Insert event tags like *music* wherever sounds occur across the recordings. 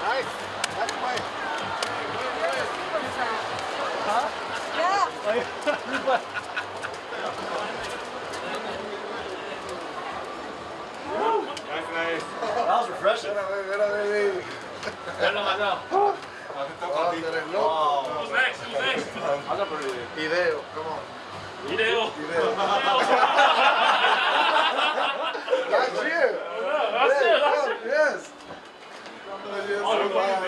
Nice. That's my. Huh? Yeah. That's nice. That was refreshing. No, no, no, no. Oh, oh,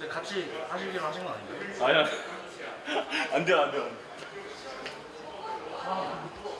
네, 같이 하시기로 하신 건 아닌가요? 아니야. *laughs* 안 돼, 안 돼, 안 돼. 아.